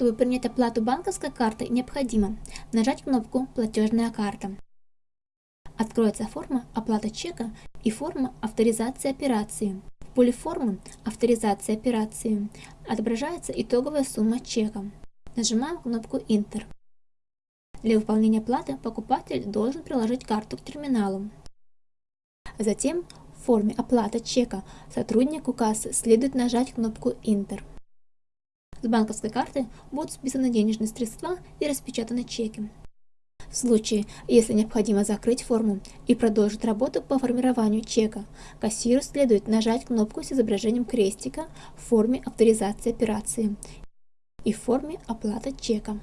Чтобы принять оплату банковской картой, необходимо нажать кнопку «Платежная карта». Откроется форма «Оплата чека» и форма «Авторизация операции». В поле формы «Авторизация операции» отображается итоговая сумма чека. Нажимаем кнопку «Интер». Для выполнения оплаты покупатель должен приложить карту к терминалу. Затем в форме «Оплата чека» сотруднику кассы следует нажать кнопку «Интер». С банковской карты будут списаны денежные средства и распечатаны чеки. В случае, если необходимо закрыть форму и продолжить работу по формированию чека, кассиру следует нажать кнопку с изображением крестика в форме авторизации операции и в форме оплата чека.